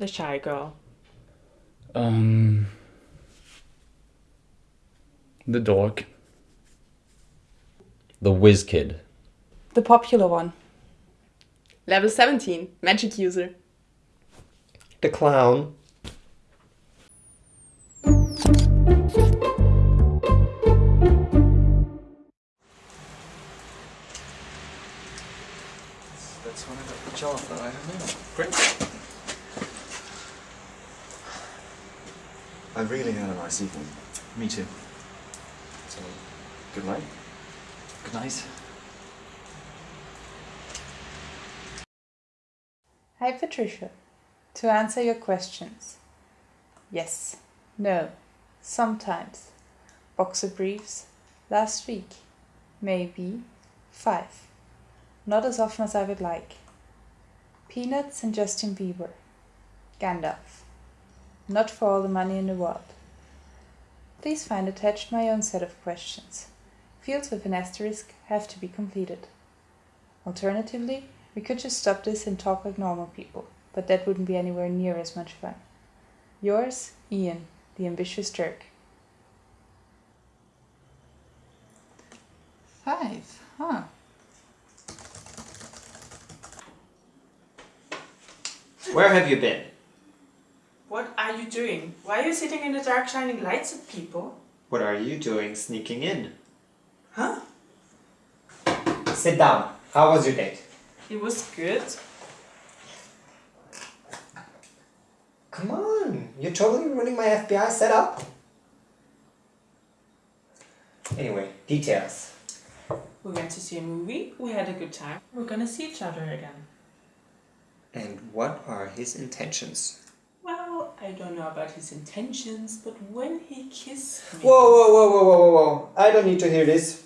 The shy girl. Um. The dork. The whiz kid. The popular one. Level 17, magic user. The clown. That's when I got the job that I have now. Great. I really had a nice evening. Me too. So, good night. Good night. Hi Patricia. To answer your questions. Yes. No. Sometimes. Boxer briefs. Last week. Maybe. Five. Not as often as I would like. Peanuts and Justin Bieber. Gandalf. Not for all the money in the world. Please find attached my own set of questions. Fields with an asterisk have to be completed. Alternatively, we could just stop this and talk like normal people, but that wouldn't be anywhere near as much fun. Yours, Ian, the ambitious jerk. Five, huh? Where have you been? What are you doing? Why are you sitting in the dark shining lights at people? What are you doing sneaking in? Huh? Sit down. How was your date? It was good. Come on, you're totally ruining my FBI setup. Anyway, details. We went to see a movie, we had a good time. We're gonna see each other again. And what are his intentions? Well, I don't know about his intentions, but when he kissed me... Whoa, whoa, whoa, whoa, whoa, whoa, whoa. I don't need to hear this.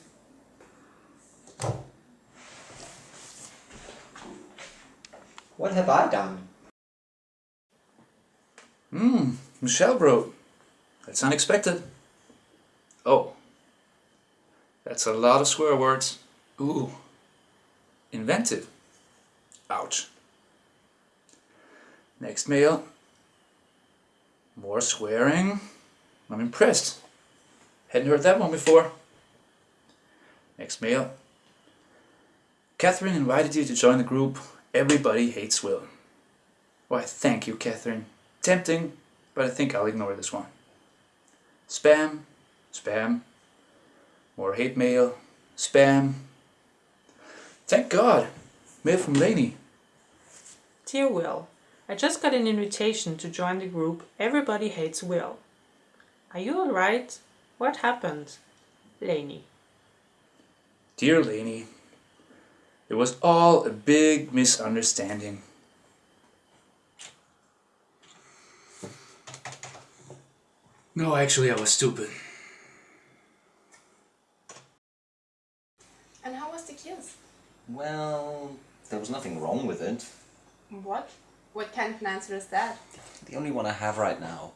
What have I done? Hmm, Michelle bro. That's unexpected. Oh. That's a lot of swear words. Ooh. Inventive. Ouch. Next mail. More swearing. I'm impressed. Hadn't heard that one before. Next mail. Catherine invited you to join the group Everybody Hates Will. Why, thank you, Catherine. Tempting, but I think I'll ignore this one. Spam, spam, more hate mail, spam. Thank God, mail from Lainey. Dear Will, I just got an invitation to join the group Everybody Hates Will. Are you alright? What happened? Lainey. Dear Lainey, it was all a big misunderstanding. No, actually I was stupid. And how was the kiss? Well, there was nothing wrong with it. What? What kind of an answer is that? The only one I have right now.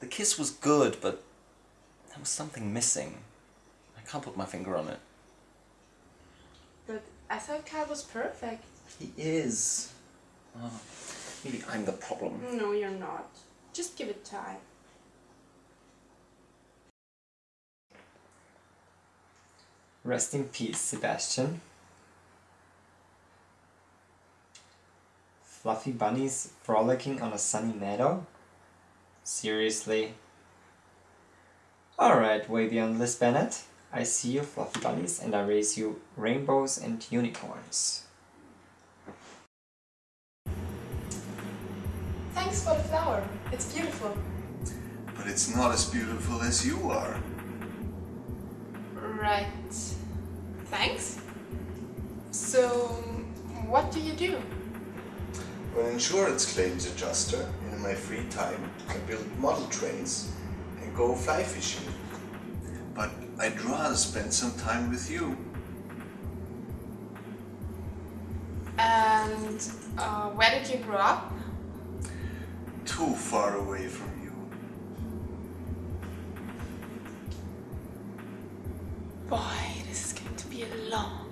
The kiss was good, but there was something missing. I can't put my finger on it. But I thought Kyle was perfect. He is. Oh, maybe I'm the problem. No, you're not. Just give it time. Rest in peace, Sebastian. Fluffy bunnies frolicking on a sunny meadow? Seriously? Alright, Wavian Liz Bennett. I see you, fluffy bunnies, and I raise you rainbows and unicorns. Thanks for the flower. It's beautiful. But it's not as beautiful as you are. Right. Thanks. So, what do you do? I'm an insurance claims adjuster. In my free time, I build model trains and go fly fishing. But I'd rather spend some time with you. And uh, where did you grow up? Too far away from you. Boy, this is going to be a long